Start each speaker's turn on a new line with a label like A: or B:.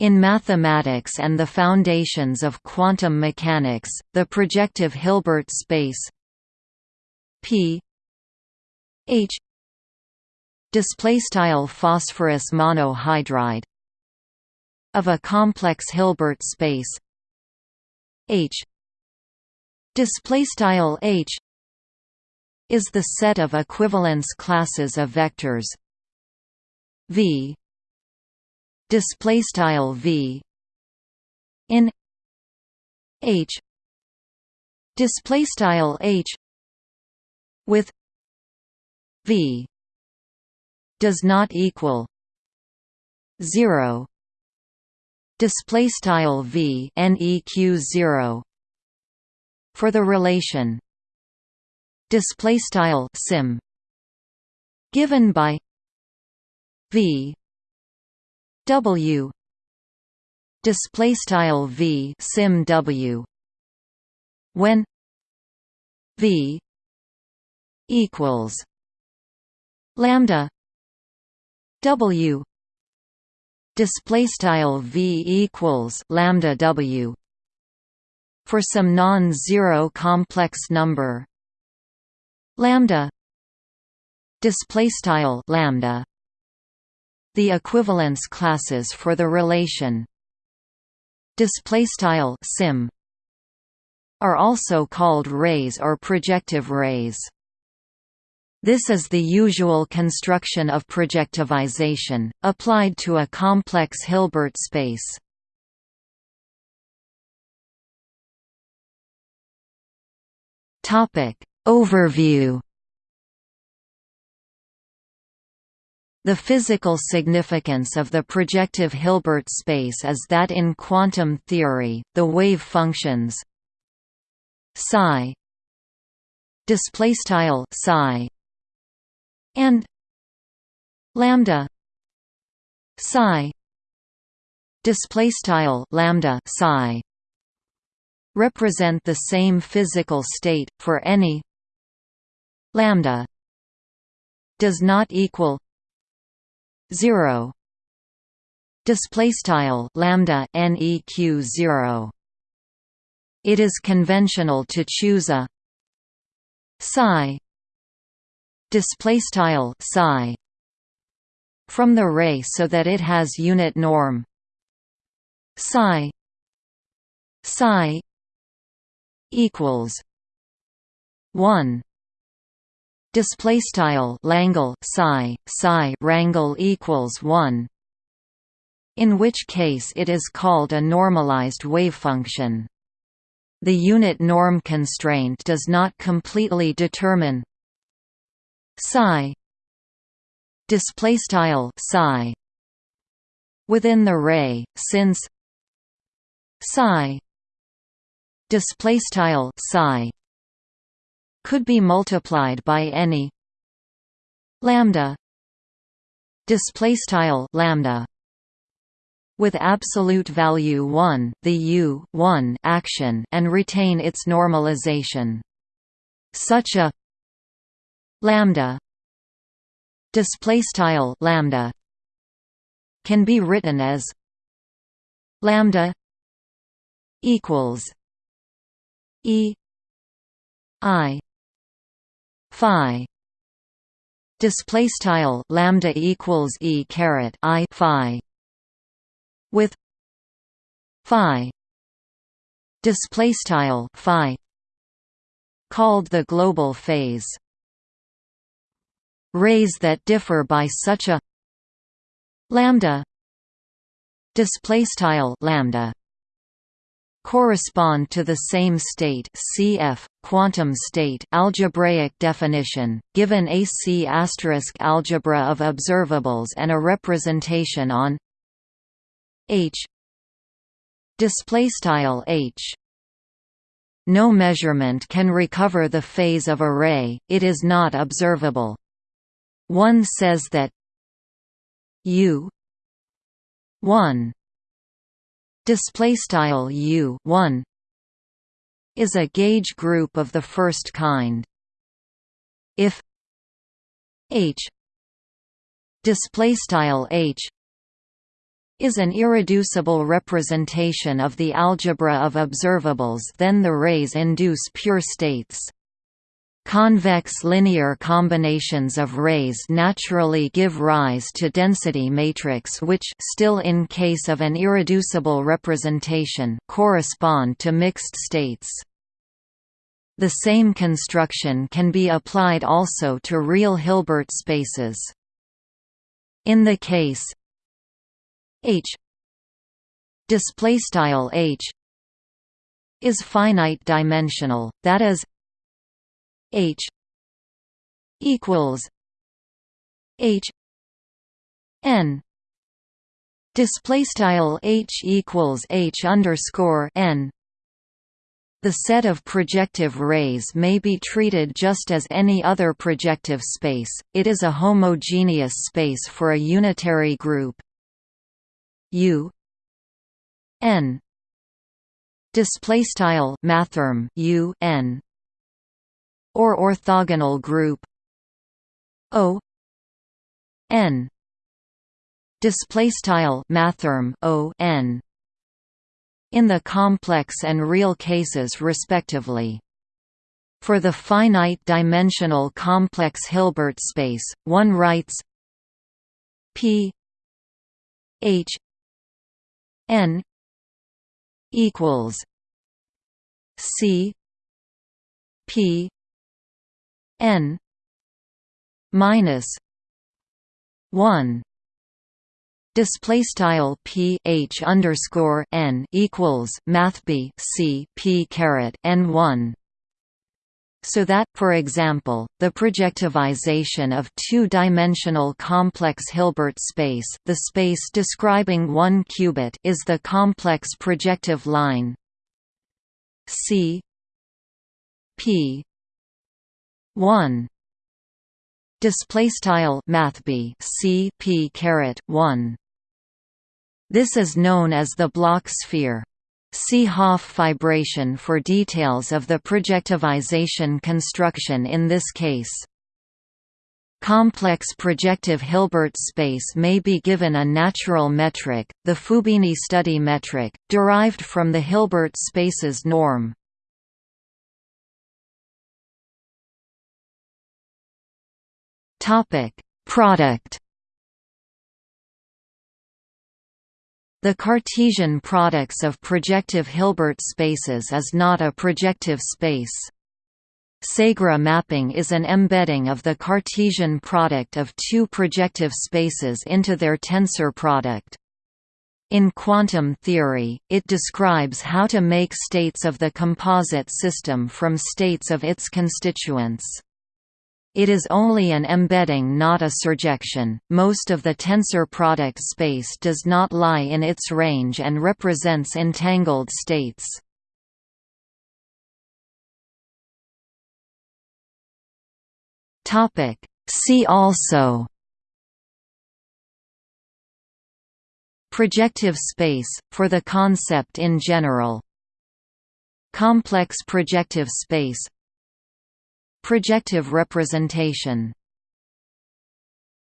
A: In mathematics and the foundations of quantum mechanics, the projective Hilbert space P H display style phosphorus monohydride of a complex Hilbert space H display style H is the set of equivalence classes of vectors V display style v in h display style h with v does not equal 0 display style v neq 0 for the relation display style sim given by v W. Display style V sim W. When V equals lambda W. Display style V equals lambda W for some non-zero complex number. Lambda. Display style lambda the equivalence classes for the relation display style sim are also called rays or projective rays. This is the usual construction of projectivization, applied to a complex Hilbert space. Overview The physical significance of the projective Hilbert space is that in quantum theory, the wave functions psi psi and lambda psi display style lambda psi represent the same physical state for any lambda does not equal 0 display style lambda neq 0 it is conventional to choose a psi. Display style psi. From the ray so that it has unit norm. Psi. Psi equals 1 display style Langle psi psi rangle equals 1 in which case it is called a normalized wave function. The unit norm constraint does not completely determine psi display style psi within the ray since psi display style psi could be multiplied by any lambda display style lambda with absolute value 1 the u 1 action and retain its normalization. Such a lambda display style lambda can be written as lambda equals e i phi. Display style lambda equals e caret i phi. With phi. Display style phi. Called the global phase. Rays that differ by such a lambda. Display style lambda correspond to the same state cf quantum state algebraic definition given a C algebra of observables and a representation on H. Display style H. No measurement can recover the phase of a ray it is not observable. One says that u 1 display style u 1 is a gauge group of the first kind if h display style h is an irreducible representation of the algebra of observables then the rays induce pure states. Convex linear combinations of rays naturally give rise to density matrix which still in case of an irreducible representation correspond to mixed states. The same construction can be applied also to real Hilbert spaces. In the case H displaystyle H is finite dimensional that is H equals H n. Display style H equals H underscore n. The set of projective rays may be treated just as any other projective space, it is a homogeneous space for a unitary group. U n. Mathrm U n or orthogonal group O n display mathrm O n in the complex and real cases respectively. For the finite-dimensional complex Hilbert space, one writes P H n equals C P n minus 1 display style p h underscore n equals math b c p caret n 1 so that, for example, the projectivization of two-dimensional complex Hilbert space the space describing one qubit is the complex projective line C P 1 display style mathb c p caret 1 this is known as the Bloch sphere See Hopf fibration for details of the projectivization construction in this case. Complex projective Hilbert space may be given a natural metric, the Fubini Study metric, derived from the Hilbert spaces norm. Topic: Product. The Cartesian products of projective Hilbert spaces is not a projective space. Segre mapping is an embedding of the Cartesian product of two projective spaces into their tensor product. In quantum theory, it describes how to make states of the composite system from states of its constituents. It is only an embedding not a surjection. Most of the tensor product space does not lie in its range and represents entangled states. Topic See also Projective space, for the concept in general Complex projective space Projective representation